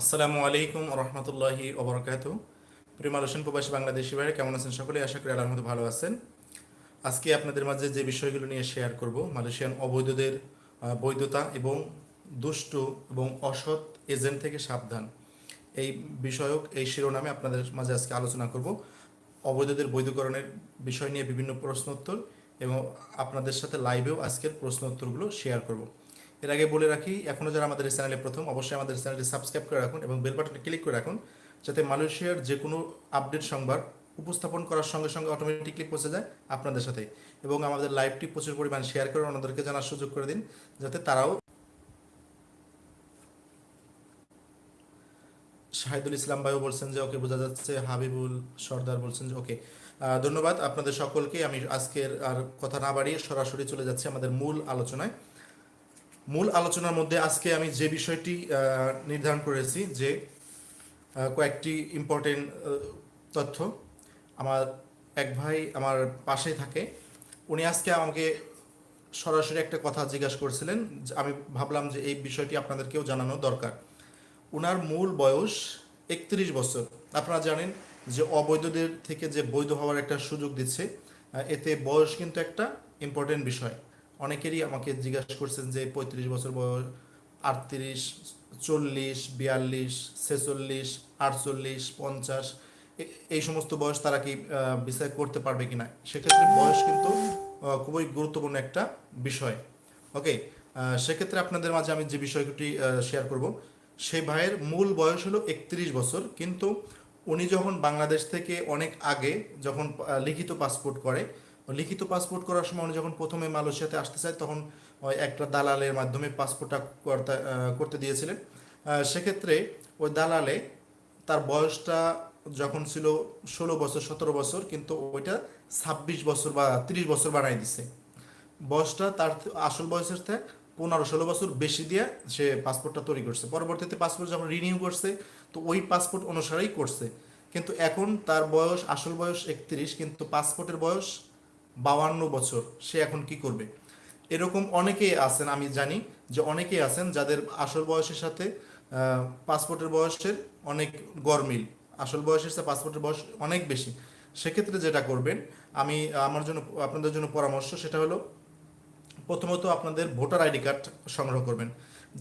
আসসালামু আলাইকুম রহমতুল্লাহি ওবরাকাতু প্রিয় মালয়েশিয়ান প্রবাসী বাংলাদেশি ভাইরা, কেমন আছেন সকলে? আশা করি মতো ভালো আছেন। আজকে আপনাদের মাঝে যে বিষয়গুলো নিয়ে শেয়ার করব, মালয়েশিয়ান অবৈধদের বৈধতা এবং দুষ্ট এবং অসৎ এজেন্ট থেকে সাবধান, এই বিষয়ক, এই শিরোনামে আপনাদের মাঝে আজকে আলোচনা করব। অবৈধদের বৈধকরণের বিষয় নিয়ে বিভিন্ন প্রশ্নোত্তর এবং আপনাদের সাথে লাইভেও আজকের প্রশ্ন উত্তরগুলো শেয়ার করব। এর আগে বলে রাখি এখনও যারা আমাদের চ্যানেলে প্রথম, অবশ্যই আমাদের চ্যানেলটি সাবস্ক্রাইব করে রাখুন এবং বেল বাটনে ক্লিক করে রাখুন যাতে মালয়েশিয়ার যে কোনো আপডেট সংবাদ উপস্থাপন করার সঙ্গে সঙ্গে অটোমেটিকলি পৌঁছে যায় আপনাদের সাথে। এবং আমাদের লাইভটি প্রচুর পরিমাণ শেয়ার করে অন্যদেরকে জানার সুযোগ করে দিন, যাতে তারাও শাহিদুল ইসলাম ভাইও বলছেন যে, ওকে বোঝা যাচ্ছে, হাবিবুল সর্দার বলছেন যে, ওকে। ধন্যবাদ আপনাদের সকলকে। আমি আজকের আর কথা না বাড়িয়ে সরাসরি চলে যাচ্ছি আমাদের মূল আলোচনায়। মূল আলোচনার মধ্যে আজকে আমি যে বিষয়টি নির্ধারণ করেছি যে কয়েকটি ইম্পর্টেন্ট তথ্য আমার এক ভাই আমার পাশেই থাকে। উনি আজকে আমাকে সরাসরি একটা কথা জিজ্ঞাসা করছিলেন আমি ভাবলাম যে এই বিষয়টি আপনাদেরকেও জানানো দরকার। ওনার মূল বয়স একত্রিশ বছর। আপনারা জানেন যে অবৈধদের থেকে যে বৈধ হওয়ার একটা সুযোগ দিচ্ছে এতে বয়স কিন্তু একটা ইম্পর্টেন্ট বিষয়। অনেকেরই আমাকে জিজ্ঞাসা করছেন যে পঁয়ত্রিশ বছর বয়স, আটত্রিশ, চল্লিশ, বিয়াল্লিশ, ছেচল্লিশ, আটচল্লিশ, পঞ্চাশ এই সমস্ত বয়স তারা কি বিচার করতে পারবে কিনা? সেক্ষেত্রে বয়স কিন্তু খুবই গুরুত্বপূর্ণ একটা বিষয়। ওকে সেক্ষেত্রে আপনাদের মাঝে আমি যে বিষয়টি শেয়ার করব সেই ভাইয়ের মূল বয়স হলো একত্রিশ বছর, কিন্তু উনি যখন বাংলাদেশ থেকে অনেক আগে যখন লিখিত পাসপোর্ট করে লিখিত পাসপোর্ট করার সময় উনি যখন প্রথমে মালয়েশিয়াতে আসতে চায়, তখন ওই একটা দালালের মাধ্যমে পাসপোর্টটা করতে দিয়েছিলেন। সেক্ষেত্রে ওই দালালে তার বয়সটা যখন ছিল ষোলো বছর, সতেরো বছর, কিন্তু ওইটা ছাব্বিশ বছর বা তিরিশ বছর বানাই দিছে। বয়সটা তার আসল বয়সের থেকে পনেরো ষোলো বছর বেশি দিয়ে সে পাসপোর্টটা তৈরি করছে। পরবর্তীতে পাসপোর্ট যখন রিনিউ করছে, তো ওই পাসপোর্ট অনুসারেই করছে। কিন্তু এখন তার বয়স, আসল বয়স একত্রিশ, কিন্তু পাসপোর্টের বয়স বাউান্ন বছর সে এখন কি করবে? এরকম অনেকেই আছেন, আমি জানি যে অনেকেই আছেন যাদের আসল বয়সের সাথে পাসপোর্টের বয়সের অনেক গরমিল। আসল বয়সের সাথে পাসপোর্টের বয়স অনেক বেশি। সেক্ষেত্রে যেটা করবেন, আমি আমার জন্য, আপনাদের জন্য পরামর্শ সেটা হলো, প্রথমত আপনাদের ভোটার আইডি কার্ড সংগ্রহ করবেন।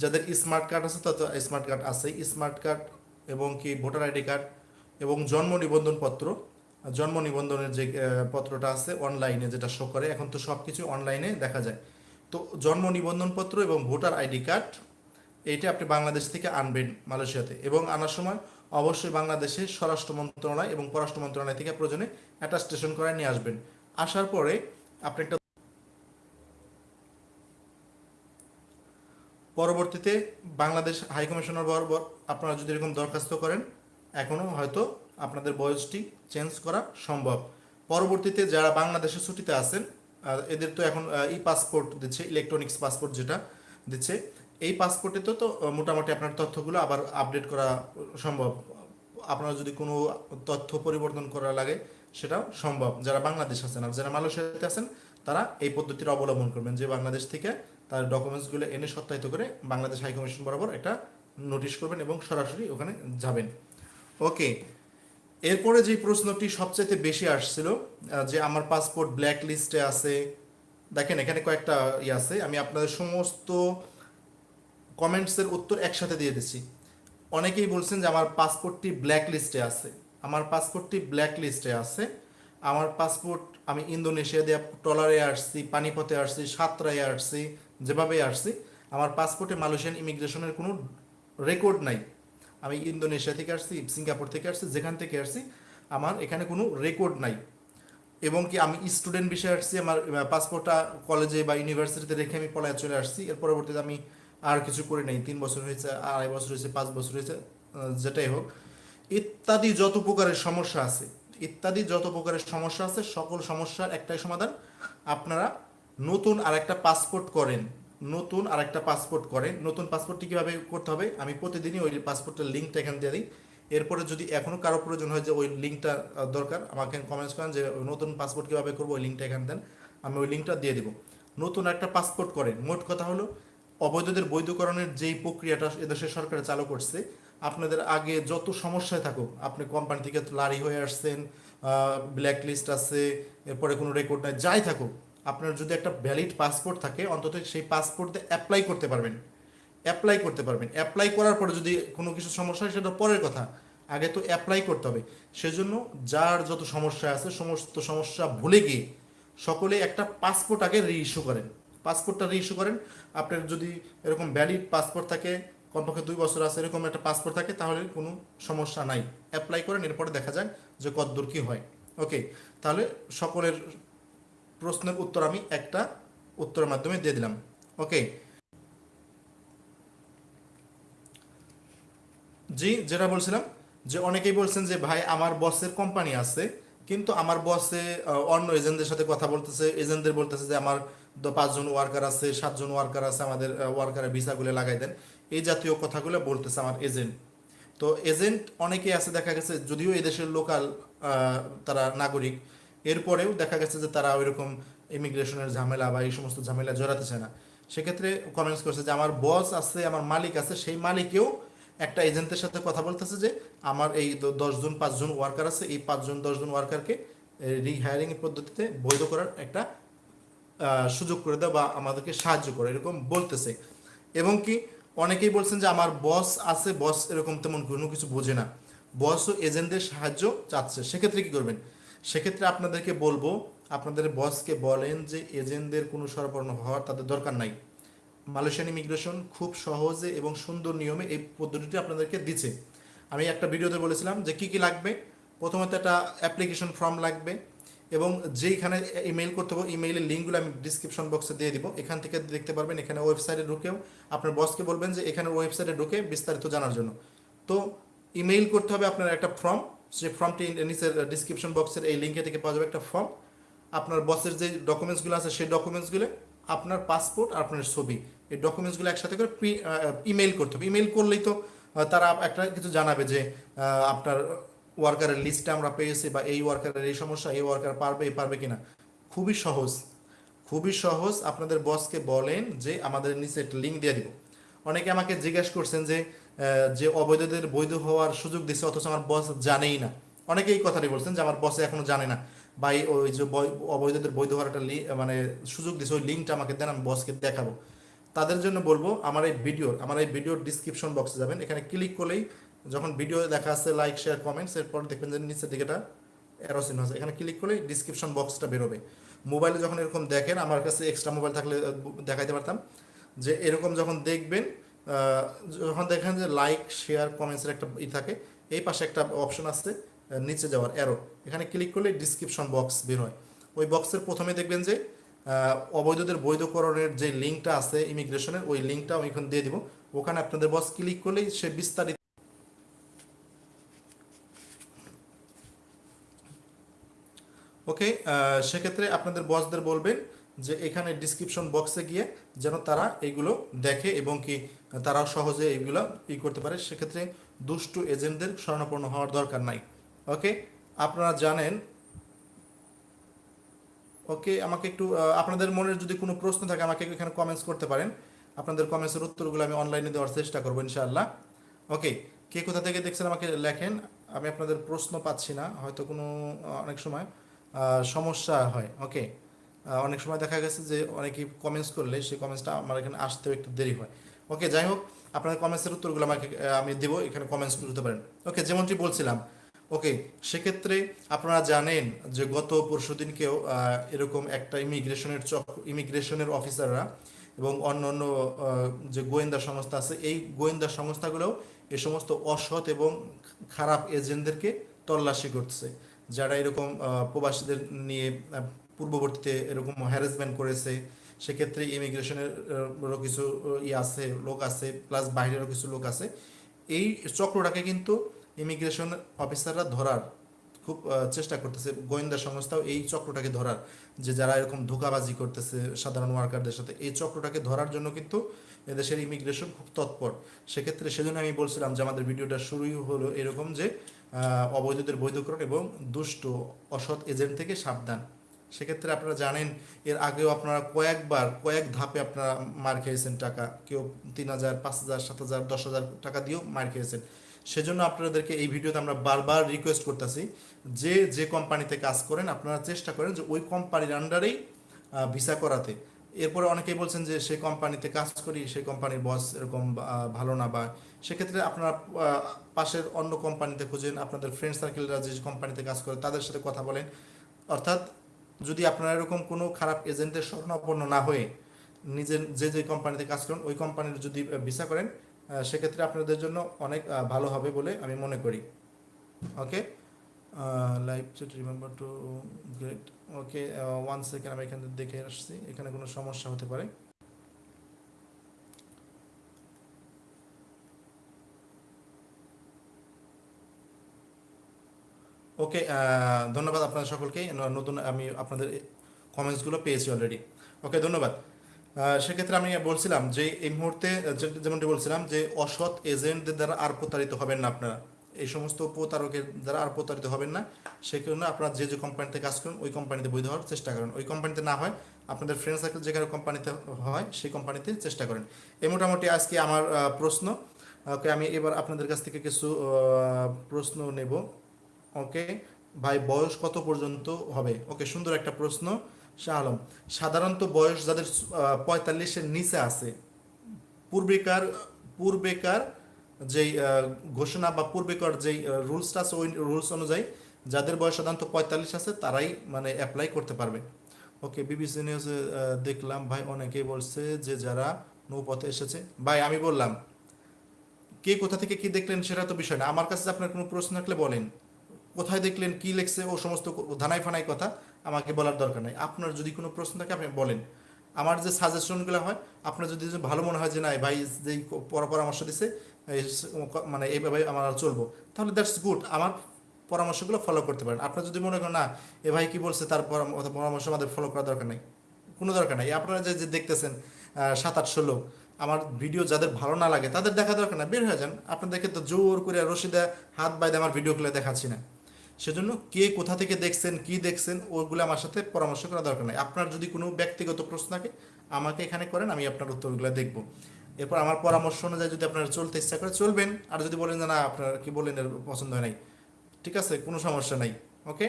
যাদের স্মার্ট কার্ড আছে তত স্মার্ট কার্ড আছে স্মার্ট কার্ড এবং কি ভোটার আইডি কার্ড এবং জন্ম নিবন্ধন পত্র জন্ম নিবন্ধনের যে পত্রটা আছে অনলাইনে যেটা শো করে, এখন তো সব কিছু অনলাইনে দেখা যায়। তো জন্ম নিবন্ধন পত্র এবং ভোটার আইডি কার্ড, এইটা আপনি বাংলাদেশ থেকে আনবেন মালয়েশিয়াতে। এবং আনার সময় অবশ্যই বাংলাদেশে স্বরাষ্ট্র মন্ত্রণালয় এবং পররাষ্ট্র মন্ত্রণালয় থেকে প্রয়োজনে অ্যাটাস্টেশন করে নিয়ে আসবেন। আসার পরে আপনি একটা পরবর্তীতে বাংলাদেশ হাইকমিশনার বরাবর আপনারা যদি এরকম দরখাস্ত করেন এখনও হয়তো আপনাদের বয়সটি চেঞ্জ করা সম্ভব। পরবর্তীতে যারা বাংলাদেশে ছুটিতে আছেন এদের তো এখন ই পাসপোর্ট দিচ্ছে ইলেকট্রনিক্স পাসপোর্ট যেটা দিচ্ছে, এই পাসপোর্টে তো তো মোটামুটি আপনার তথ্যগুলো আবার আপডেট করা সম্ভব। আপনার যদি কোনো তথ্য পরিবর্তন করা লাগে, সেটাও সম্ভব। যারা বাংলাদেশ আছেন আর যারা মালয়েশিয়াতে আছেন, তারা এই পদ্ধতির অবলম্বন করবেন যে বাংলাদেশ থেকে তার ডকুমেন্টসগুলো এনে সত্যায়িত করে বাংলাদেশ হাইকমিশন বরাবর একটা নোটিশ করবেন এবং সরাসরি ওখানে যাবেন। ওকে এরপরে যে প্রশ্নটি সবচেয়ে বেশি আসছিল যে আমার পাসপোর্ট ব্ল্যাক লিস্টে আছে, দেখেন এখানে কয়েকটা ই আছে, আমি আপনাদের সমস্ত কমেন্টসের উত্তর একসাথে দিয়ে দিচ্ছি। অনেকেই বলছেন যে আমার পাসপোর্টটি ব্ল্যাক লিস্টে আছে। আমার পাসপোর্টটি ব্ল্যাক লিস্টে আছে। আমার পাসপোর্ট আমি ইন্দোনেশিয়া দিয়ে টলারে আসছি, পানিপথে আসছি, সাতরায় আসছি যেভাবে আসছি, আমার পাসপোর্টে মালয়েশিয়ান ইমিগ্রেশনের কোনো রেকর্ড নাই। আমি ইন্দোনেশিয়া থেকে আসছি, সিঙ্গাপুর থেকে আসছি, যেখান থেকে আসছি, আমার এখানে কোনো রেকর্ড নাই। এবং কি আমি স্টুডেন্ট বিষয়ে আসছি, আমার পাসপোর্টটা কলেজে বা ইউনিভার্সিটিতে রেখে আমি পলায় চলে আসছি। এর পরবর্তীতে আমি আর কিছু করি নাই। তিন বছর হয়েছে, আড়াই বছর হয়েছে, পাঁচ বছর হয়েছে যেটাই হোক। ইত্যাদি যত প্রকারের সমস্যা আছে, ইত্যাদি যত প্রকারের সমস্যা আছে, সকল সমস্যার একটাই সমাধান। আপনারা নতুন আর একটা পাসপোর্ট করেন। নতুন আর একটা পাসপোর্ট করেন নতুন পাসপোর্টটি কীভাবে করতে হবে? আমি প্রতিদিনই ওই পাসপোর্টের লিঙ্কটা এখানে দিয়ে দিই। এরপরে যদি এখনও কারও প্রয়োজন হয় যে ওই লিঙ্কটা দরকার, আমাকে কমেন্টস করেন যে নতুন পাসপোর্ট কীভাবে করব, ওই লিঙ্কটা এখানে দেন। আমি ওই লিঙ্কটা দিয়ে দিব। নতুন একটা পাসপোর্ট করেন। মোট কথা হলো, অবৈধদের বৈধকরণের যেই প্রক্রিয়াটা এদেশের সরকার চালু করছে, আপনাদের আগে যত সমস্যায় থাকুক, আপনি কোম্পানি থেকে লারি হয়ে আসছেন ব্ল্যাক লিস্ট আছে, এরপরে কোনো রেকর্ড নাই, যাই থাকুক আপনার যদি একটা ভ্যালিড পাসপোর্ট থাকে, অন্তত সেই পাসপোর্ট অ্যাপ্লাই করতে পারবেন। অ্যাপ্লাই করতে পারবেন। অ্যাপ্লাই করার পরে যদি কোনো কিছু সমস্যা হয়, সেটা পরের কথা। আগে তো অ্যাপ্লাই করতে হবে। সেজন্য যার যত সমস্যা আছে, সমস্ত সমস্যা ভুলে গিয়ে সকলে একটা পাসপোর্ট আগে রি ইস্যু করেন। পাসপোর্টটা রিইস্যু করেন। আপনার যদি এরকম ভ্যালিড পাসপোর্ট থাকে, কমপক্ষে দুই বছর আছে, এরকম একটা পাসপোর্ট থাকে, তাহলে কোনো সমস্যা নাই। অ্যাপ্লাই করেন, এরপরে দেখা যাক যে কতদূর কী হয়। ওকে তাহলে সকলের প্রশ্নের উত্তর আমি একটা উত্তরের মাধ্যমে দিয়ে দিলাম। ওকে। জি, যেটা বলছিলাম যে অনেকেই বলছেন যে, ভাই, আমার বসের কোম্পানি আছে, কিন্তু আমার বসে অন্য এজেন্টদের সাথে কথা বলতেছে, এজেন্টদের বলতেছে যে, আমার পাঁচজন ওয়ার্কার আছে, সাতজন ওয়ার্কার আছে, আমাদের ওয়ার্কারের ভিসাগুলো লাগাই দেন। এই জাতীয় কথাগুলো বলতেছে আমার এজেন্ট। তো এজেন্ট অনেকেই আছে, দেখা গেছে, যদিও এদেশের লোকাল তারা নাগরিক এরপরেও দেখা গেছে যে তারা ওইরকম ইমিগ্রেশনের ঝামেলা বা এই সমস্ত ঝামেলা জড়াতেছে না। সেক্ষেত্রে কমেন্টস করছে যে, আমার বস আছে, আমার মালিক আছে, সেই মালিকেও একটা এজেন্টের সাথে কথা বলতেছে যে, আমার এই দশজন পাঁচজন ওয়ার্কার আছে, এই পাঁচজন দশজন ওয়ার্কারকে রিহায়ারিং পদ্ধতিতে বৈধ করার একটা সুযোগ করে দেওয়া বা আমাদেরকে সাহায্য করে। এরকম বলতেছে। এবং কি, অনেকেই বলছেন যে, আমার বস আছে বস এরকম তেমন কোনো কিছু বোঝে না। বসও এজেন্টদের সাহায্য চাচ্ছে। সেক্ষেত্রে কি করবেন? সেক্ষেত্রে আপনাদেরকে বলব, আপনাদের বসকে বলেন যে এজেন্টদের কোনো সরবরাহ হওয়ার তাদের দরকার নাই। মালয়েশিয়ান ইমিগ্রেশন খুব সহজে এবং সুন্দর নিয়মে এই পদ্ধতিটি আপনাদেরকে দিচ্ছে। আমি একটা ভিডিওতে বলেছিলাম যে কি কি লাগবে। প্রথমত একটা অ্যাপ্লিকেশন ফর্ম লাগবে এবং যেইখানে ইমেল করতে হবে ইমেইলের লিঙ্কগুলো আমি ডিসক্রিপশন বক্সে দিয়ে দিব। এখান থেকে দেখতে পারবেন এখানে ওয়েবসাইটে ঢুকেও আপনার বসকে বলবেন যে এখানে ওয়েবসাইটে ঢুকে বিস্তারিত জানার জন্য। তো ইমেইল করতে হবে আপনার একটা ফর্ম যে ফর্মটি নিচের ডিসক্রিপশন বক্সের এই লিঙ্কে থেকে পাওয়া যাবে একটা ফর্ম আপনার বসের যে ডকুমেন্টসগুলো আছে, সেই ডকুমেন্টসগুলো আপনার পাসপোর্ট আর আপনার ছবি। এই ডকুমেন্টসগুলো একসাথে করে ইমেল করতে হবে। ইমেল করলেই তো তারা একটা কিছু জানাবে যে আপনার ওয়ার্কারের লিস্টটা আমরা পেয়েছি বা এই ওয়ার্কারের এই সমস্যা, এই ওয়ার্কার পারবে, এই পারবে কিনা। খুবই সহজ। খুবই সহজ। আপনাদের বসকে বলেন যে, আমাদের নিচে একটা লিঙ্ক দিয়ে দিব। অনেকে আমাকে জিজ্ঞেস করছেন যে যে অবৈধদের বৈধ হওয়ার সুযোগ দিচ্ছে অথচ আমার বস জানেই না। অনেকে এই কথাটি বলছেন যে, আমার বসে এখনও জানে না। বা ওই যে অবৈধদের বৈধ হওয়ার একটা মানে সুযোগ দিচ্ছে ওই লিঙ্কটা আমাকে দেন, আমি বসকে দেখাবো। তাদের জন্য বলব, আমার এই ভিডিওর আমার এই ভিডিওর ডিসক্রিপশন বক্সে যাবেন। এখানে ক্লিক করলেই যখন ভিডিও দেখা আছে লাইক শেয়ার কমেন্টস এরপর দেখবেন যে নিচের দিকে এটা অ্যারোসিন আছে। এখানে ক্লিক করলেই ডিসক্রিপশন বক্সটা বেরোবে। মোবাইলে যখন এরকম দেখেন, আমার কাছে এক্সট্রা মোবাইল থাকলে, দেখাইতে পারতাম যে, এরকম যখন দেখবেন যখন দেখেন যে লাইক শেয়ার কমেন্টসের একটা ই থাকে, এই পাশে একটা অপশন আছে নিচে যাওয়ার অ্যারো এখানে ক্লিক করলে ডিসক্রিপশন বক্স বের হয়। ওই বক্সের প্রথমে দেখবেন যে অবৈধদের বৈধকরণের যে লিঙ্কটা আছে ইমিগ্রেশনের ওই লিঙ্কটা আমি এখন দিয়ে দিব। ওখানে আপনাদের বস ক্লিক করলেই সে বিস্তারিত ওকে সেক্ষেত্রে আপনাদের বসদের বলবেন যে এখানে ডিসক্রিপশন বক্সে গিয়ে যেন তারা এইগুলো দেখে এবং কি তারা সহজে এইগুলো ই করতে পারে, সেক্ষেত্রে দুষ্টু এজেন্টদের শরণাপন্ন হওয়ার দরকার নাই। ওকে আপনারা জানেন। ওকে আমাকে একটু আপনাদের মনের যদি কোনো প্রশ্ন থাকে, আমাকে এখানে কমেন্টস করতে পারেন। আপনাদের কমেন্টসের উত্তরগুলো আমি অনলাইনে দেওয়ার চেষ্টা করব, ইনশাআল্লাহ। ওকে কে কোথা থেকে দেখছেন আমাকে লেখেন? আমি আপনাদের প্রশ্ন পাচ্ছি না, হয়তো কোনো অনেক সময় সমস্যা হয়। ওকে অনেক সময় দেখা গেছে যে অনেকেই কমেন্টস করলে সেই কমেন্টসটা আমার এখানে আসতেও একটু দেরি হয়। ওকে যাই হোক, আপনার কমেন্টসের উত্তরগুলো আমাকে আমি দেবো, এখানে কমেন্টস করতে পারেন। ওকে যেমনটি বলছিলাম ওকে সেক্ষেত্রে আপনারা জানেন যে গত পরশু দিনকেও এরকম একটা ইমিগ্রেশনের চক ইমিগ্রেশনের অফিসাররা এবং অন্য অন্য যে গোয়েন্দা সংস্থা আছে, এই গোয়েন্দা সংস্থাগুলোও এ সমস্ত অসৎ এবং খারাপ এজেন্টদেরকে তল্লাশি করছে যারা এরকম প্রবাসীদের নিয়ে পূর্ববর্তীতে এরকম হ্যারাসমেন্ট করেছে সেক্ষেত্রে ইমিগ্রেশনের আহ, কিছু আহ, ই আছে লোক আছে প্লাস বাইরেরও কিছু লোক আছে। এই চক্রটাকে কিন্তু ইমিগ্রেশন অফিসাররা ধরার খুব চেষ্টা করতেছে। গোয়েন্দা সংস্থাও এই চক্রটাকে ধরার যে যারা এরকম ধোকাবাজি করতেছে সাধারণ ওয়ার্কারদের সাথে। এই চক্রটাকে ধরার জন্য কিন্তু এদেশের ইমিগ্রেশন খুব তৎপর। সেক্ষেত্রে সেজন্য আমি বলছিলাম যে আমাদের ভিডিওটা শুরুই হলো এরকম যে অবৈধদের বৈধকরণ এবং দুষ্ট অসৎ এজেন্ট থেকে সাবধান। সেক্ষেত্রে আপনারা জানেন, এর আগেও আপনারা কয়েকবার, কয়েক ধাপে আপনারা মার খেয়েছেন টাকা। কেউ তিন হাজার, পাঁচ হাজার, সাত হাজার, দশ হাজার টাকা দিয়েও মার খেয়েছেন। সেজন্য আপনাদেরকে এই ভিডিওতে আমরা বারবার রিকোয়েস্ট করতেছি যে যে কোম্পানিতে কাজ করেন, আপনারা চেষ্টা করেন যে ওই কোম্পানির আন্ডারেই ভিসা করাতে। এরপরে অনেকেই বলছেন যে সেই কোম্পানিতে কাজ করি সেই কোম্পানির বস এরকম ভালো না বা, সেক্ষেত্রে আপনারা পাশের অন্য কোম্পানিতে খুঁজেন, আপনাদের ফ্রেন্ড সার্কেলরা যে কোম্পানিতে কাজ করে তাদের সাথে কথা বলেন। অর্থাৎ যদি আপনারা এরকম কোনো খারাপ এজেন্টের স্বর্ণাপন্ন না হয়ে নিজের যে যে কোম্পানিতে কাজ করেন, ওই কোম্পানির যদি ভিসা করেন সেক্ষেত্রে আপনাদের জন্য অনেক ভালো হবে বলে আমি মনে করি। Okay? Live chat remember to great okay one second আমি এখানে দেখে আসছি। এখানে কোনো সমস্যা হতে পারে। ওকে ধন্যবাদ আপনাদের সকলকে। নতুন আমি আপনাদের কমেন্টসগুলো পেয়েছি অলরেডি ওকে ধন্যবাদ। সেক্ষেত্রে আমি বলছিলাম যে, এই মুহূর্তে যেমনটি বলছিলাম যে, অসৎ এজেন্টদের দ্বারা আর প্রতারিত হবেন না আপনারা। এই সমস্ত প্রতারকের দ্বারা আর প্রতারিত হবেন না। সেই কারণে আপনারা যে যে কোম্পানিতে কাজ করেন, ওই কোম্পানিতে বৈধ হওয়ার চেষ্টা করেন। ওই কোম্পানিতে না হয়, আপনাদের ফ্রেন্ড সার্কেল যেখানে কোম্পানিতে হয়, সেই কোম্পানিতে চেষ্টা করেন। এই মোটামুটি আজকে আমার প্রশ্ন। ওকে আমি এবার আপনাদের কাছ থেকে কিছু প্রশ্ন নেব। ওকে? ভাই, বয়স কত পর্যন্ত হবে? ওকে, সুন্দর একটা প্রশ্ন, শাহ আলম। সাধারণত বয়স যাদের পঁয়তাল্লিশের নিচে আছে, পূর্বেকার পূর্বেকার যেই ঘোষণা বা পূর্বেকার যেই রুলসটা আছে, ওই রুলস অনুযায়ী যাদের বয়স সাধারণত পঁয়তাল্লিশ আছে, তারাই মানে অ্যাপ্লাই করতে পারবে। ওকে, বিবিসি নিউজে দেখলাম, ভাই, অনেকেই বলছে যে যারা নৌপথে এসেছে, ভাই, আমি বললাম, কে কোথা থেকে কি দেখলেন সেটা তো বিষয় না। আমার কাছে আপনার কোনো প্রশ্ন থাকলে বলেন। কোথায় দেখলেন, কি লেখছে, ও সমস্ত ধানাই ফানাই কথা আমাকে বলার দরকার নাই। আপনার যদি কোনো প্রশ্ন থাকে, আপনি বলেন। আমার যে সাজেশনগুলো হয়, আপনার যদি ভালো মনে হয় যে না ভাই পর- পরামর্শ দিছে মানে এইভাবে আমার চলবো, তাহলে দ্যাটস গুড আমার পরামর্শগুলো ফলো করতে পারেন। আপনার যদি মনে করেন, না, এ ভাই কি বলছে, তার পরাম- পরামর্শ আমাদের ফলো করার দরকার নেই। কোনো দরকার নাই। আপনারা যে যে দেখতেছেন সাত, আটশো লোক, আমার ভিডিও যাদের ভালো না লাগে, তাদের দেখা দরকার না বের হয়ে যান। আপনাদেরকে তো জোর করে রশিদা হাত বাইদে আমার ভিডিওগুলো দেখাচ্ছি না। সেজন্য কে কোথা থেকে দেখছেন, কি দেখছেন, ওগুলো আমার সাথে পরামর্শ করা দরকার নাই। আপনার যদি কোনো ব্যক্তিগত প্রশ্ন থাকে, আমাকে এখানে করেন, আমি আপনার উত্তরগুলো দেখব। এরপর আমার পরামর্শ অনুযায়ী যদি আপনারা চলতে ইচ্ছা করে চলবেন, আর যদি বলেন যে না, আপনার কি বলেন এর পছন্দ হয় নাই, ঠিক আছে, কোনো সমস্যা নাই, ওকে?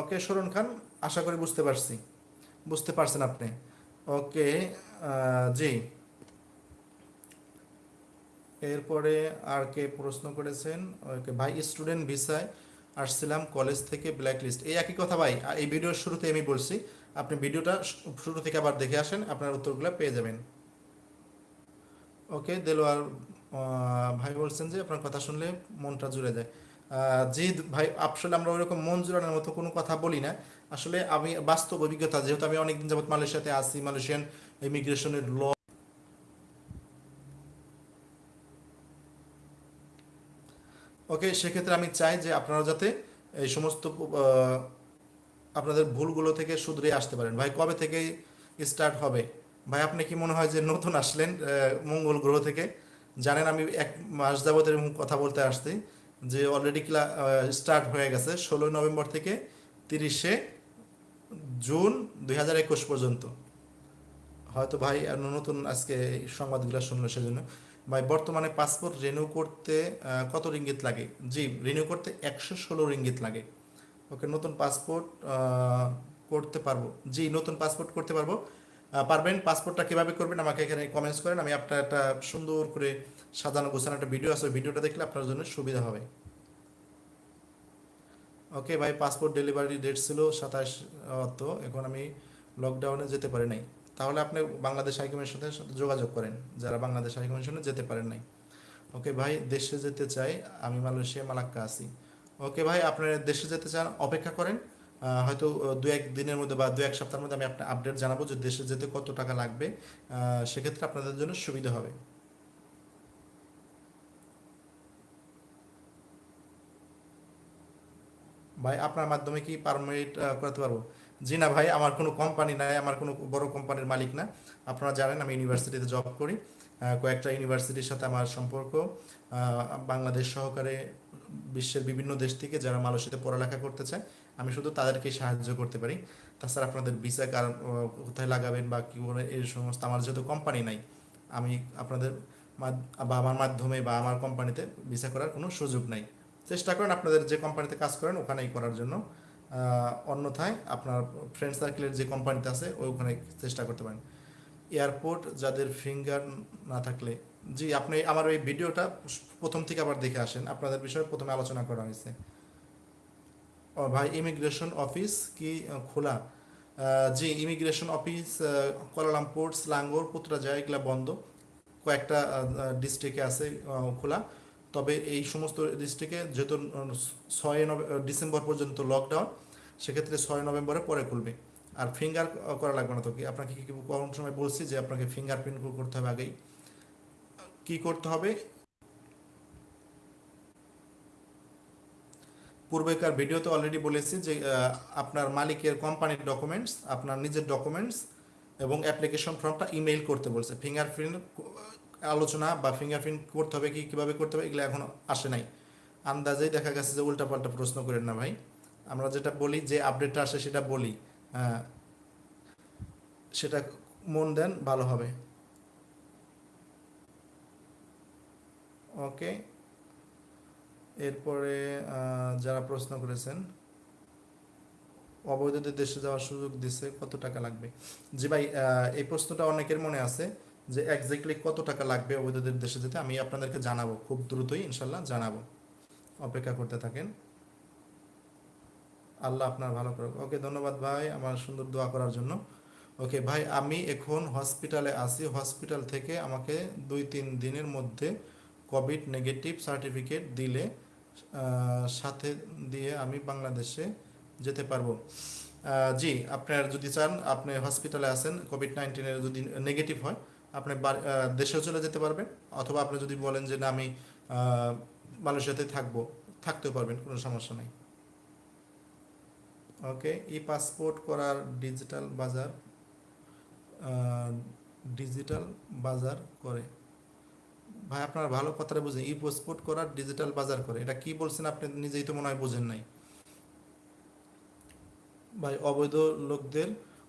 ওকে শরণ খান, আশা করি বুঝতে পারছি, বুঝতে পারছেন আপনি। ওকে জি। এরপরে আর কে প্রশ্ন করেছেন ওকে ভাই স্টুডেন্ট ভিসায় আসছিলাম কলেজ থেকে ব্ল্যাক লিস্ট এই একই কথা ভাই এই ভিডিওর শুরুতে আমি বলছি, আপনি ভিডিওটা শুরু থেকে আবার দেখে আসেন, আপনার উত্তরগুলো পেয়ে যাবেন। ওকে, দেলোয়ার ভাই বলছেন যে আপনার কথা শুনলে মনটা জুড়ে যায়। জি ভাই, আসলে আমরা ওইরকম মন জুড়ানোর মতো কোনো কথা বলি না। আসলে আমি বাস্তব অভিজ্ঞতা, যেহেতু আমি অনেকদিন যাবত মালয়েশিয়াতে আছি, মালয়েশিয়ান ইমিগ্রেশনের ল ওকে, সেক্ষেত্রে আমি চাই যে আপনারা যাতে এই সমস্ত আপনাদের ভুলগুলো থেকে শুধরে আসতে পারেন। ভাই, কবে থেকে স্টার্ট হবে? ভাই, আপনি কি মনে হয় যে নতুন আসলেন মঙ্গল গ্রহ থেকে? জানেন, আমি এক মাস যাবত এরকম কথা বলতে আসছি যে অলরেডি ক্লা স্টার্ট হয়ে গেছে ষোলোই নভেম্বর থেকে তিরিশে জুন দুই হাজার একুশ পর্যন্ত। হয়তো ভাই নতুন আজকে সংবাদগুলো শুনলো সেজন্য। ভাই, বর্তমানে পাসপোর্ট রিনিউ করতে কত রিঙ্গিত লাগে? জি রিনিউ করতে একশো ষোলো রিঙ্গিত লাগে। ওকে, নতুন পাসপোর্ট করতে পারব। জি, নতুন পাসপোর্ট করতে পারব। পারবেন? পাসপোর্টটা কীভাবে করবেন? আমাকে এখানে কমেন্টস করেন। আমি আপনার একটা সুন্দর করে সাজানো, গোছানো একটা ভিডিও আছে। ভিডিওটা দেখলে আপনার জন্য সুবিধা হবে। ওকে, ভাই পাসপোর্ট ডেলিভারি ডেট ছিল সাতাশ তো এখন আমি লকডাউনে যেতে পারি নাই। তাহলে আপনি বাংলাদেশ হাইকমিশনের সাথে যোগাযোগ করেন। যারা বাংলাদেশ হাইকমিশনে যেতে পারেন নাই। ওকে ভাই, দেশে যেতে চাই, আমি মালয়েশিয়া, মালাক্কা আছি। ওকে ভাই আপনারা দেশে যেতে চান, অপেক্ষা করেন। হয়তো দু এক দিনের মধ্যে বা দু এক সপ্তাহের মধ্যে আমি আপনার আপডেট জানাব যে দেশে যেতে কত টাকা লাগবে। সেক্ষেত্রে আপনাদের জন্য সুবিধা হবে। ভাই, আপনার মাধ্যমে কি পারমিট করাতে পারব? জি না ভাই, আমার কোনো কোম্পানি নাই, আমার কোনো বড় কোম্পানির মালিক না। আপনারা জানেন, আমি ইউনিভার্সিটিতে জব করি। কয়েকটা ইউনিভার্সিটির সাথে আমার সম্পর্ক। বাংলাদেশ সহকারে বিশ্বের বিভিন্ন দেশ থেকে যারা মালয়েশিয়াতে পড়ালেখা করতে চায়, আমি শুধু তাদেরকে সাহায্য করতে পারি। তাছাড়া আপনাদের ভিসা কারণ কোথায় লাগাবেন বা কী করে এই সমস্ত আমার যেহেতু কোম্পানি নাই, আমি আপনাদের বা আমার মাধ্যমে বা আমার কোম্পানিতে ভিসা করার কোনো সুযোগ নাই। চেষ্টা করেন আপনাদের যে কোম্পানিতে কাজ করেন, ওখানেই করার জন্য। অন্যথায় আপনার ফ্রেন্ড সার্কেলের যে কোম্পানিতে আছে ওই ওখানে চেষ্টা করতে পারেন। এয়ারপোর্ট যাদের ফিঙ্গার না থাকলে। জি, আপনি আমার এই ভিডিওটা প্রথম থেকে আবার দেখে আসেন। আপনাদের বিষয়ে প্রথমে আলোচনা করা হয়েছে। ও ভাই ইমিগ্রেশন অফিস কি খোলা? জি immigration office Kuala Lumpur Selangor Putrajaya এগুলা বন্ধ। কয়েকটা ডিস্ট্রিক্টে আছে খোলা। তবে এই সমস্ত ডিস্ট্রিক্টে যেহেতু ছয় ডিসেম্বর পর্যন্ত লকডাউন সেক্ষেত্রে ছয় নভেম্বরে পরে খুলবে। আর ফিঙ্গার করা লাগবে না তো কি? আপনাকে কি কোন সময় বলছি যে আপনাকে ফিঙ্গারপ্রিন্ট করতে হবে আগেই? কি করতে হবে? পূর্বেকার ভিডিওতে অলরেডি বলেছি যে আপনার মালিকের কোম্পানির ডকুমেন্টস আপনার নিজের ডকুমেন্টস এবং অ্যাপ্লিকেশন ফর্মটা ইমেইল করতে বলছে। ফিঙ্গারপ্রিন্ট আলোচনা বা ফিঙ্গারপ্রিন্ট করতে হবে কি, কীভাবে করতে হবে, এগুলো এখনও আসে নাই। আন্দাজেই দেখা গেছে যে উল্টাপাল্টা প্রশ্ন করেন না ভাই। আমরা যেটা বলি, যে আপডেটটা আসে সেটা বলি। সেটা মন দেন, ভালো হবে। ওকে। এরপরে যারা প্রশ্ন করেছেন, অবৈধদের দেশে যাওয়ার সুযোগ দিছে, কত টাকা লাগবে? জি ভাই এই প্রশ্নটা অনেকের মনে আছে। যে এক্স্যাক্টলি কত টাকা লাগবে অবৈধদের দেশে যেতে, আমি আপনাদেরকে জানাব। খুব দ্রুতই ইনশাল্লাহ জানাব। অপেক্ষা করতে থাকেন। আল্লাহ আপনার ভালো করুক। ওকে, ধন্যবাদ ভাই আমার সুন্দর দোয়া করার জন্য। ওকে, ভাই, আমি এখন হসপিটালে আছি। হসপিটাল থেকে আমাকে দুই তিন দিনের মধ্যে কোভিড নেগেটিভ সার্টিফিকেট দিলে সাথে দিয়ে আমি বাংলাদেশে যেতে পারব। জি, আপনার যদি চান, আপনি হসপিটালে আছেন কোভিড নাইন্টিনের যদি নেগেটিভ হয় আপনি দেশেও চলে যেতে পারবেন, অথবা আপনি যদি বলেন যে না, আমি মালয়েশিয়াতে থাকব, থাকতেও পারবেন, কোনো সমস্যা নেই। ওকে ই পাসপোর্ট করার ডিজিটাল বাজার ডিজিটাল বাজার করে। ভাই, আপনারা ভালো কথাটা বুঝেন ই পাসপোর্ট করার ডিজিটাল বাজার করে, এটা কি বলছেন আপনি নিজেই তো মনে হয় বোঝেন নাই। ভাই, অবৈধ লোকদের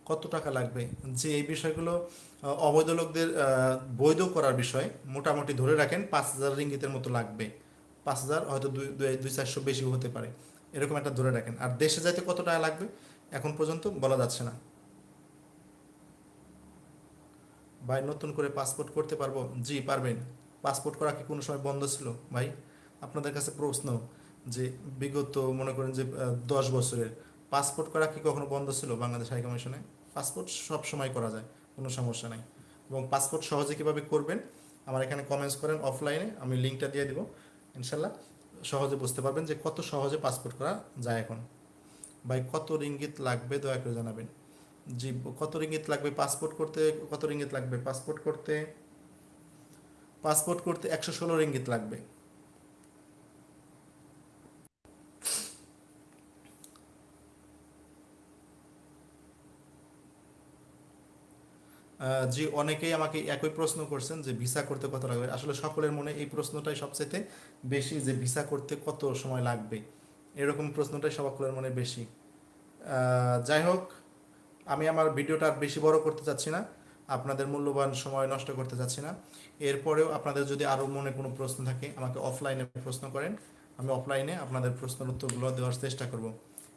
কত টাকা লাগবে? যে এই বিষয়গুলো অবৈধ লোকদের বৈধ করার বিষয় মোটামুটি ধরে রাখেন পাঁচ হাজার রিঙ্গিতের মতো লাগবে। পাঁচ হাজার হয়তো দুই, দুই- চারশো বেশি হতে পারে। এরকম একটা ধরে রাখেন। আর দেশে যাইতে কত টাকা লাগবে? এখন পর্যন্ত বলা যাচ্ছে না। ভাই, নতুন করে পাসপোর্ট করতে পারব? জি, পারবেন। পাসপোর্ট করা কি কোনো সময় বন্ধ ছিল? ভাই, আপনাদের কাছে প্রশ্ন যে বিগত মনে করেন যে দশ বছরের পাসপোর্ট করা কি কখনো বন্ধ ছিল বাংলাদেশ হাই কমিশনে পাসপোর্ট সব সময় করা যায়, কোনো সমস্যা নাই। এবং পাসপোর্ট সহজে কীভাবে করবেন, আমার এখানে কমেন্টস করেন অফলাইনে আমি লিঙ্কটা দিয়ে দিব, ইনশাল্লাহ সহজে বুঝতে পারবেন যে কত সহজে পাসপোর্ট করা যায় এখন। ভাই, কত রিঙ্গিত লাগবে, দয়া করে জানাবেন। জি, কত রিঙ্গিত লাগবে পাসপোর্ট করতে, কত রিঙ্গিত লাগবে? পাসপোর্ট করতে পাসপোর্ট করতে একশো ষোলো রিঙ্গিত লাগবে। জি অনেকেই আমাকে একই প্রশ্ন করছেন যে ভিসা করতে কত লাগবে। আসলে সকলের মনে এই প্রশ্নটাই সবচেয়ে বেশি যে ভিসা করতে কত সময় লাগবে, এরকম প্রশ্নটাই সকলের মনে বেশি। যাই হোক, আমি আমার ভিডিওটা আর বেশি বড় করতে চাচ্ছি না, আপনাদের মূল্যবান সময় নষ্ট করতে চাচ্ছি না। এরপরেও আপনাদের যদি আরও মনে কোনো প্রশ্ন থাকে, আমাকে অফলাইনে প্রশ্ন করেন, আমি অফলাইনে আপনাদের প্রশ্নের উত্তরগুলো দেওয়ার চেষ্টা করব।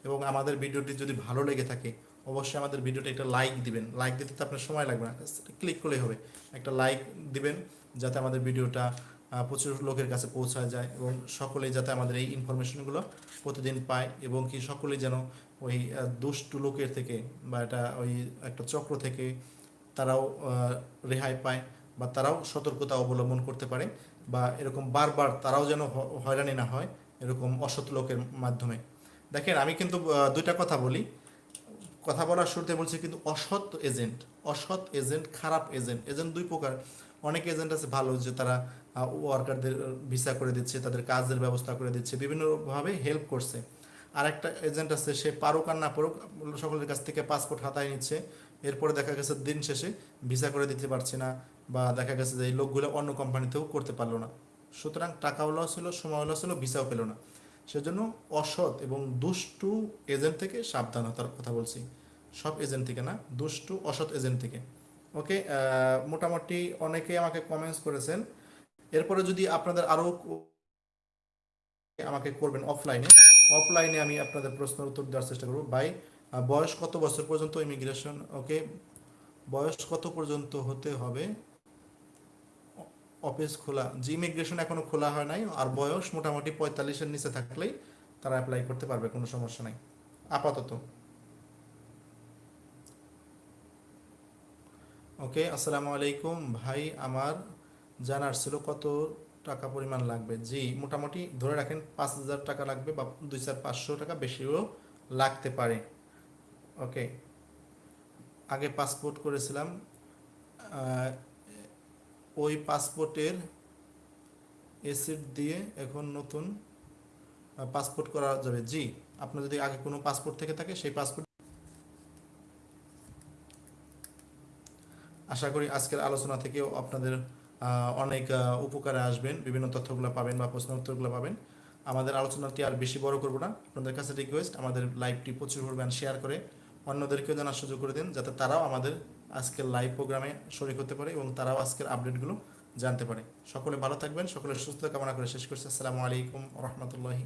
এবং আমাদের ভিডিওটি যদি ভালো লেগে থাকে অবশ্যই আমাদের ভিডিওটা একটা লাইক দিবেন। লাইক দিতে তো আপনার সময় লাগবে না। ক্লিক করলেই হবে। একটা লাইক দিবেন যাতে আমাদের ভিডিওটা প্রচুর লোকের কাছে পৌঁছায় যায় এবং সকলেই যাতে আমাদের এই ইনফরমেশনগুলো প্রতিদিন পায় এবং কি সকলেই যেন ওই দুষ্টু লোকের থেকে বা এটা ওই একটা চক্র থেকে তারাও রেহাই পায় বা তারাও সতর্কতা অবলম্বন করতে পারে বা এরকম বারবার তারাও যেন হয়রানি না হয় এরকম অসৎ লোকের মাধ্যমে। দেখেন আমি কিন্তু দুইটা কথা বলি। কথা বলার শুরুতে বলছি কিন্তু অসৎ এজেন্ট অসৎ এজেন্ট খারাপ এজেন্ট এজেন্ট দুই প্রকার। অনেক এজেন্ট আছে ভালো যে তারা ওয়ার্কারদের ভিসা করে দিচ্ছে, তাদের কাজের ব্যবস্থা করে দিচ্ছে, বিভিন্নভাবে হেল্প করছে। আর একটা এজেন্ট আছে, সে পারুক আর না পারুক, সকলের কাছ থেকে পাসপোর্ট হাতায় নিচ্ছে। এরপরে দেখা গেছে দিন শেষে ভিসা করে দিতে পারছে না বা দেখা গেছে যে এই লোকগুলো অন্য কোম্পানিতেও করতে পারল না। সুতরাং টাকাও লস হলো সময় লস হলো ভিসাও পেল না। সেজন্য অসৎ এবং দুষ্টু এজেন্ট থেকে সাবধানতার কথা বলছি। সব এজেন্ট থেকে না, দুষ্টু, অসৎ এজেন্ট থেকে। ওকে মোটামুটি অনেকেই আমাকে কমেন্টস করেছেন। এরপরে যদি আপনাদের আরও আমাকে করবেন অফলাইনে অফলাইনে আমি আপনাদের প্রশ্নের উত্তর দেওয়ার চেষ্টা করব। বাই বয়স কত বছর পর্যন্ত ইমিগ্রেশন ওকে বয়স কত পর্যন্ত হতে হবে? অফিস খোলা জি ইমিগ্রেশন এখনও খোলা হয় নাই, আর বয়স মোটামুটি পঁয়তাল্লিশের নিচে থাকলেই তারা অ্যাপ্লাই করতে পারবে, কোনো সমস্যা নাই। আপাতত। ওকে, আসসালামু আলাইকুম। ভাই, আমার জানার ছিল কত টাকা পরিমাণ লাগবে? জি, মোটামুটি ধরে রাখেন পাঁচ হাজার টাকা লাগবে বা দুই চার পাঁচশো টাকা বেশিও লাগতে পারে। ওকে, আগে পাসপোর্ট করেছিলাম ওই পাসপোর্টের এসিড দিয়ে এখন নতুন পাসপোর্ট করা যাবে। জি, আপনার যদি আগে কোনো পাসপোর্ট থেকে থাকে, সেই পাসপোর্ট আশা করি আজকের আলোচনা থেকেও আপনাদের অনেক উপকারে আসবেন, বিভিন্ন তথ্যগুলো পাবেন বা প্রশ্ন উত্তরগুলো পাবেন। আমাদের আলোচনাটি আর বেশি বড় করব না। আপনাদের কাছে রিকোয়েস্ট আমাদের লাইভটি প্রচুর পরিমাণ শেয়ার করে অন্যদেরকেও জানার সুযোগ করে দিন, যাতে তারাও আমাদের আজকের লাইভ প্রোগ্রামে শরিক হতে পারে এবং তারাও আজকের আপডেটগুলো জানতে পারে। সকলে ভালো থাকবেন, সকলের সুস্থ কামনা করে শেষ করছি। আসসালামু আলাইকুম রহমতুল্লাহি